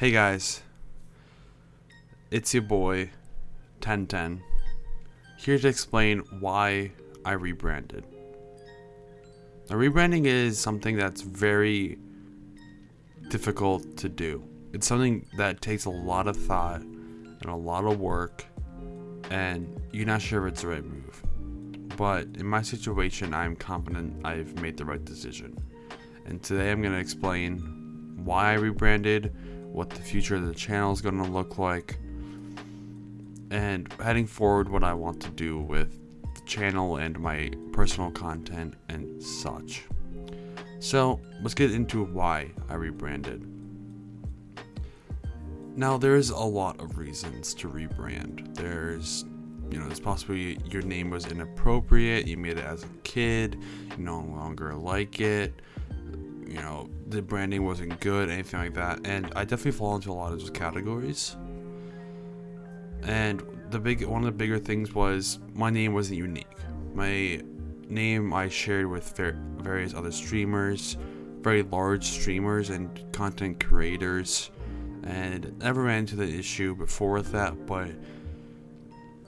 Hey guys, it's your boy, 1010, here to explain why I rebranded. Now, rebranding is something that's very difficult to do. It's something that takes a lot of thought and a lot of work, and you're not sure if it's the right move. But in my situation, I'm confident I've made the right decision. And today I'm going to explain why I rebranded, what the future of the channel is going to look like, and heading forward what I want to do with the channel and my personal content and such. So let's get into why I rebranded. Now there's a lot of reasons to rebrand. There's you know, it's possibly your name was inappropriate, you made it as a kid, you no longer like it, you know, the branding wasn't good, anything like that. And I definitely fall into a lot of those categories. And the big one of the bigger things was my name wasn't unique. My name I shared with various other streamers, very large streamers and content creators, and never ran into the issue before with that. But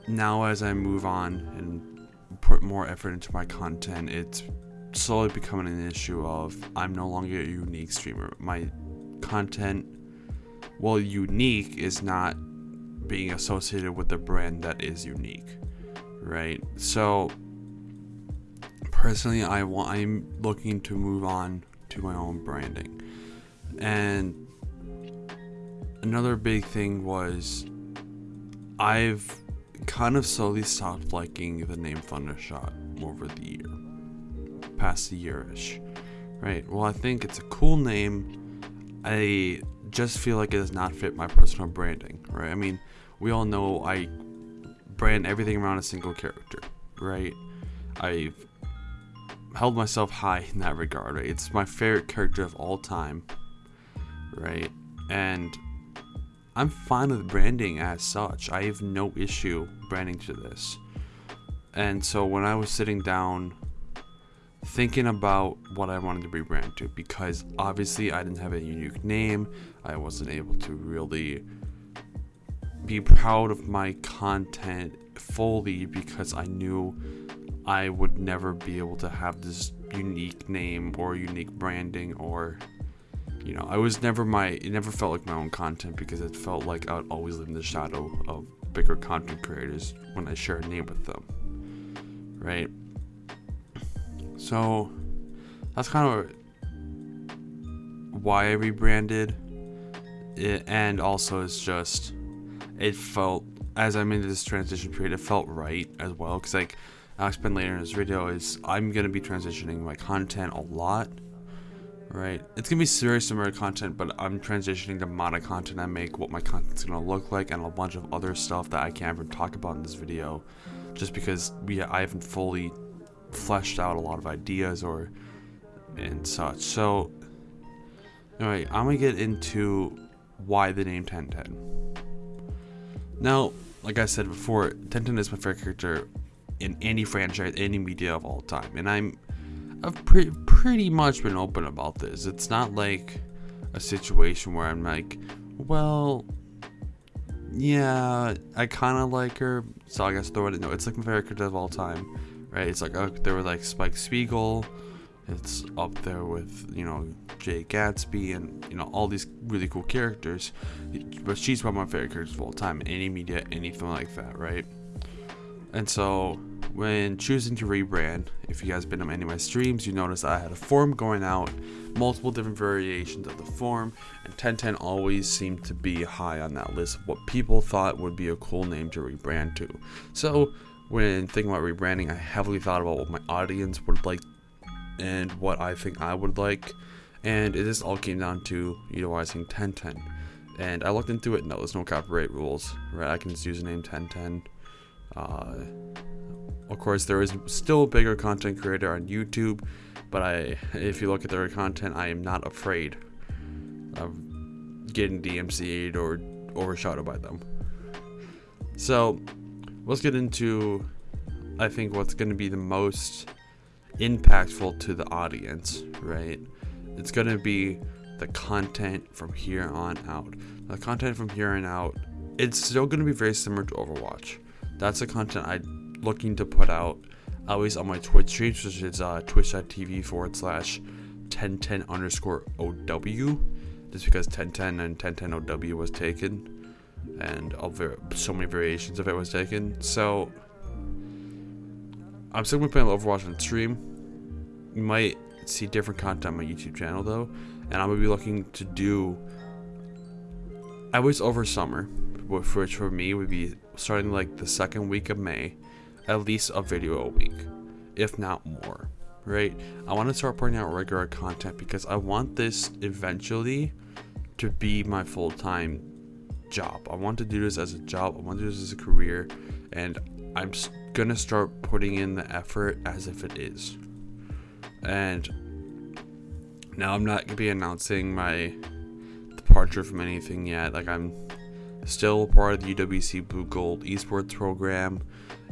now, as I move on and put more effort into my content, it's slowly becoming an issue of I'm no longer a unique streamer. My content, well, unique is not being associated with a brand that is unique, right? So personally, I want I'm looking to move on to my own branding, and another big thing was I've kind of slowly stopped liking the name Thundershot over the year, past a year-ish, right? Well, I think it's a cool name. I just feel like it does not fit my personal branding, right? I mean, we all know I brand everything around a single character, right? I've held myself high in that regard, right? It's my favorite character of all time, right? And I'm fine with branding as such. I have no issue branding to this. And so when I was sitting down thinking about what I wanted to rebrand to, because obviously I didn't have a unique name, I wasn't able to really be proud of my content fully because I knew I would never be able to have this unique name or unique branding or you know, I was never my, it never felt like my own content because it felt like I would always live in the shadow of bigger content creators when I share a name with them, right? So that's kind of why I rebranded it, and also it's just it felt as I'm in this transition period, it felt right as well because like I'll explain later in this video is I'm gonna be transitioning my content a lot right? It's gonna be very similar content, but I'm transitioning the amount of content I make, what my content's gonna look like, and a bunch of other stuff that I can't even talk about in this video, just because we I haven't fully fleshed out a lot of ideas or and such. So, anyway, I'm gonna get into why the name 1010. Now, like I said before, 1010 is my favorite character in any franchise, any media of all time, and I'm I've pre pretty much been open about this. It's not like a situation where I'm like, well, yeah, I kind of like her, so I guess throw it. In. No, it's like my favorite character of all time, right? It's like there were like Spike Spiegel. It's up there with you know Jay Gatsby and you know all these really cool characters, but she's one of my favorite characters of all time any media, anything like that, right? And so when choosing to rebrand, if you guys been on any of my streams, you notice I had a form going out, multiple different variations of the form, and 1010 always seemed to be high on that list of what people thought would be a cool name to rebrand to. So when thinking about rebranding, I heavily thought about what my audience would like and what I think I would like, and it just all came down to utilizing 1010. And I looked into it, no, there's no copyright rules, right? I can just use the name 1010. Uh, of course, there is still a bigger content creator on YouTube, but I, if you look at their content, I am not afraid of getting DMCA'd or overshadowed by them. So, let's get into, I think, what's going to be the most impactful to the audience, right? It's going to be the content from here on out. The content from here on out, it's still going to be very similar to Overwatch. That's the content I'm looking to put out, least on my Twitch streams, which is uh, twitch.tv forward slash 1010 underscore OW. Just because 1010 and 1010 OW was taken, and so many variations of it was taken. So, I'm still going to be play Overwatch on stream. You might see different content on my YouTube channel though, and I'm gonna be looking to do. I was over summer, which for me would be starting like the second week of May, at least a video a week, if not more. Right? I want to start putting out regular content because I want this eventually to be my full time job. I want to do this as a job. I want to do this as a career, and I'm gonna start putting in the effort as if it is. And now I'm not gonna be announcing my departure from anything yet. Like I'm still part of the UWC Blugold esports program.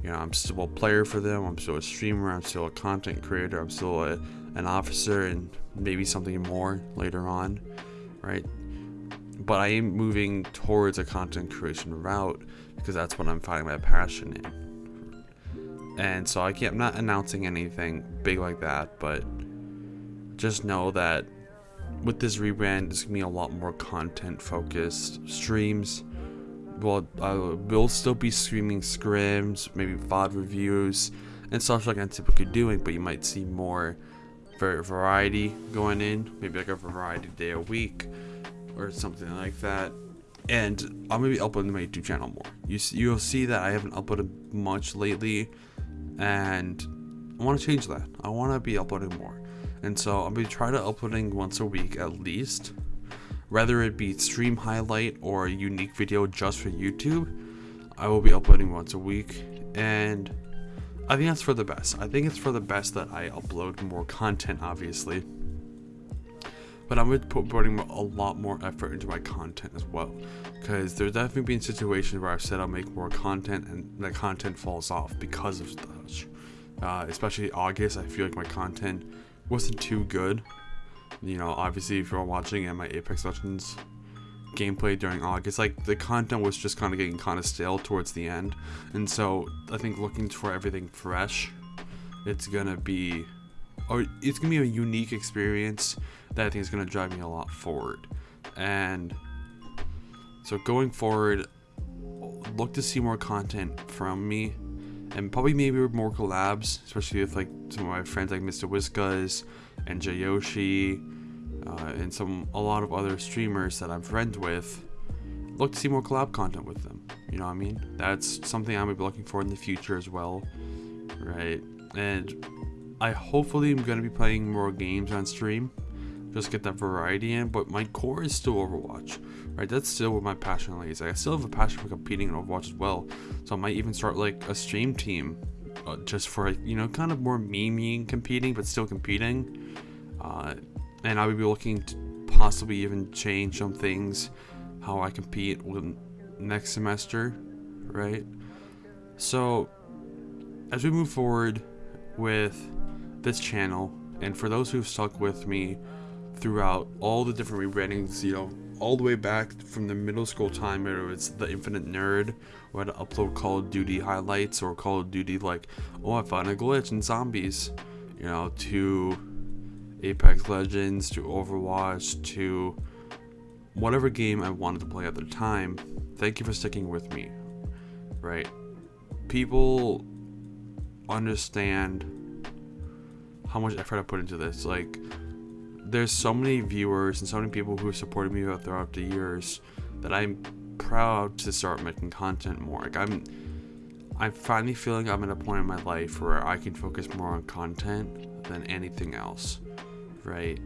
You know, I'm still a player for them. I'm still a streamer. I'm still a content creator. I'm still a, an officer and maybe something more later on, right? But I am moving towards a content creation route because that's what I'm finding my passion in and so I can't, I'm not announcing anything big like that, but just know that with this rebrand, there's gonna be a lot more content focused streams. Well, I will still be streaming scrims, maybe VOD reviews, and stuff like I'm typically doing, but you might see more variety going in, maybe like a variety day a week or something like that. And I'm gonna be uploading my YouTube channel more. You you'll see that I haven't uploaded much lately and I want to change that. I want to be uploading more, and so I'm gonna try to uploading once a week at least, whether it be stream highlight or a unique video just for YouTube. I will be uploading once a week, and I think that's for the best. I think it's for the best that I upload more content, obviously. But I'm going to put putting a lot more effort into my content as well. Because there's definitely been situations where I've said I'll make more content and the content falls off because of such. Uh, especially August, I feel like my content wasn't too good. You know, obviously, if you're watching at my Apex Legends gameplay during August, like the content was just kind of getting kind of stale towards the end. And so I think looking for everything fresh, it's gonna be or it's gonna be a unique experience that I think is gonna drive me a lot forward. And so going forward, look to see more content from me, and probably maybe more collabs, especially with like some of my friends like Mr. Whiskas and Jayoshi, uh, and some a lot of other streamers that I'm friends with. Look to see more collab content with them. You know what I mean? That's something I'm gonna be looking for in the future as well, right? And I hopefully am going to be playing more games on stream. Just get that variety in, but my core is still Overwatch, right? That's still where my passion lays. I still have a passion for competing in Overwatch as well, so I might even start like a stream team, uh, just for you know, kind of more meming competing, but still competing. Uh, and I would be looking to possibly even change some things, how I compete with next semester, right? So as we move forward with this channel, and for those who've stuck with me throughout all the different rebrandings, you know, all the way back from the middle school time where it was the Infinite Nerd, where to upload Call of Duty highlights or Call of Duty like, oh, I found a glitch in zombies, you know, to Apex Legends, to Overwatch, to whatever game I wanted to play at the time. Thank you for sticking with me, right? People understand how much effort I put into this. Like, there's so many viewers and so many people who have supported me throughout the years that I'm proud to start making content more. Like, I'm, I'm finally feeling I'm at a point in my life where I can focus more on content than anything else, right?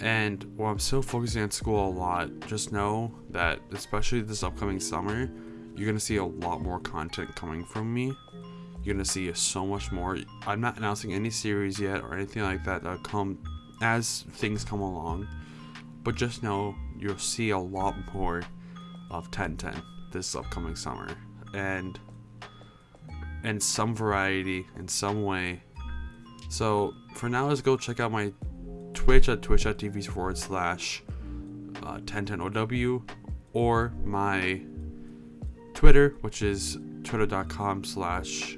And while I'm still focusing on school a lot, just know that, especially this upcoming summer, you're gonna see a lot more content coming from me you're gonna see so much more. I'm not announcing any series yet or anything like that that come as things come along, but just know you'll see a lot more of 1010 this upcoming summer, and and some variety in some way. So for now, let's go check out my Twitch at twitch.tv forward slash uh, 1010OW or my Twitter, which is twitter.com slash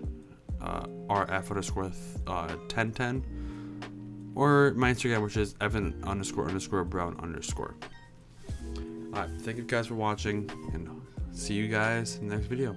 uh, rf underscore uh, 1010 or my Instagram, which is evan underscore underscore brown underscore. Alright, thank you guys for watching and see you guys in the next video.